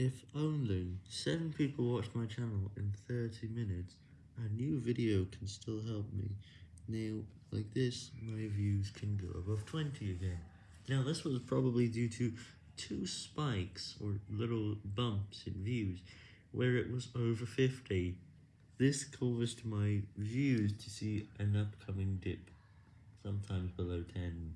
If only 7 people watched my channel in 30 minutes, a new video can still help me. Now, like this, my views can go above 20 again. Now, this was probably due to two spikes, or little bumps in views, where it was over 50. This caused my views to see an upcoming dip, sometimes below 10,